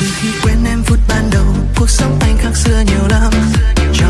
từ khi quen em phút ban đầu, cuộc sống anh khác xưa nhiều lắm. Cho